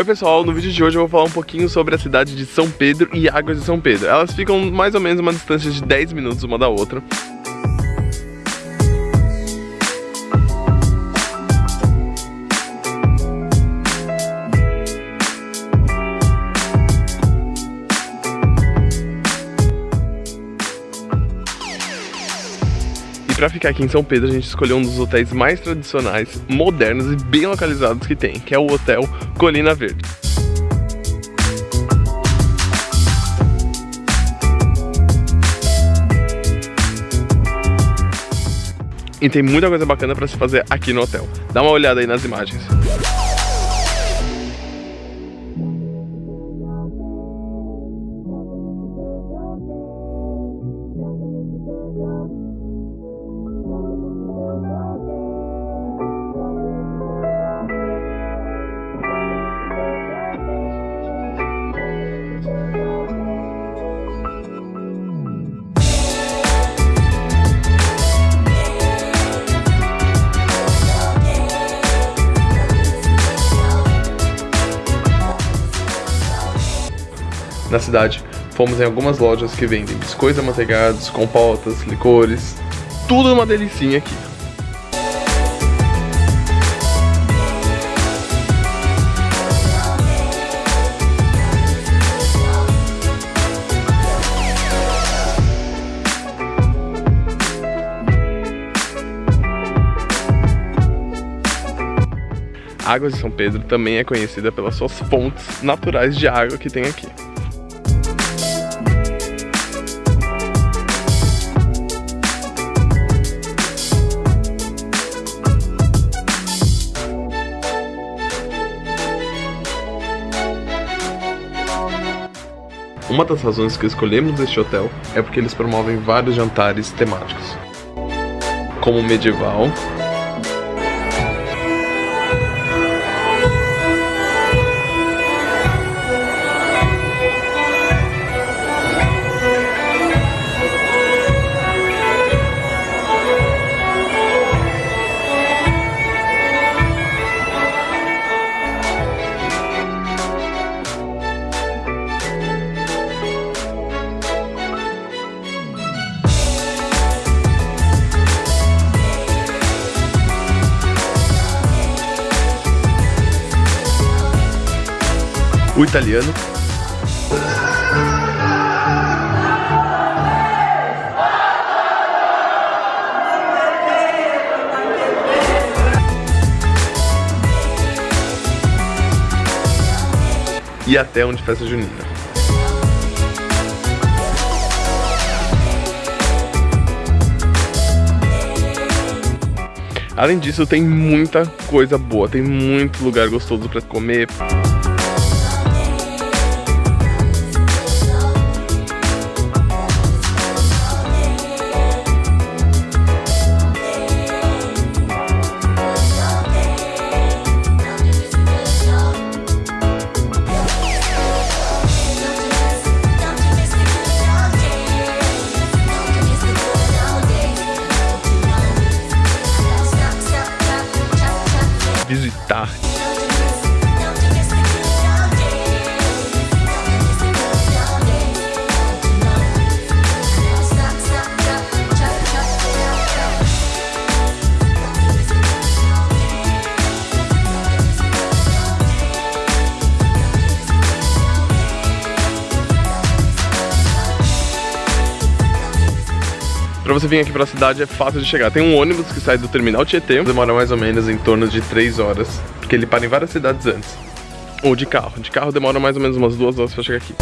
Oi pessoal, no vídeo de hoje eu vou falar um pouquinho sobre a cidade de São Pedro e Águas de São Pedro. Elas ficam mais ou menos uma distância de 10 minutos uma da outra. Pra ficar aqui em São Pedro, a gente escolheu um dos hotéis mais tradicionais, modernos e bem localizados que tem, que é o Hotel Colina Verde. E tem muita coisa bacana pra se fazer aqui no hotel. Dá uma olhada aí nas imagens. Na cidade, fomos em algumas lojas que vendem biscoitos amanteigados, compotas, licores, tudo uma delicinha aqui. Águas de São Pedro também é conhecida pelas suas fontes naturais de água que tem aqui. Uma das razões que escolhemos este hotel é porque eles promovem vários jantares temáticos, como medieval, o italiano. E até onde festa junina. Além disso, tem muita coisa boa, tem muito lugar gostoso para comer. Pra você vir aqui pra cidade é fácil de chegar. Tem um ônibus que sai do terminal Tietê, demora mais ou menos em torno de 3 horas, porque ele para em várias cidades antes. Ou de carro. De carro demora mais ou menos umas 2 horas pra chegar aqui.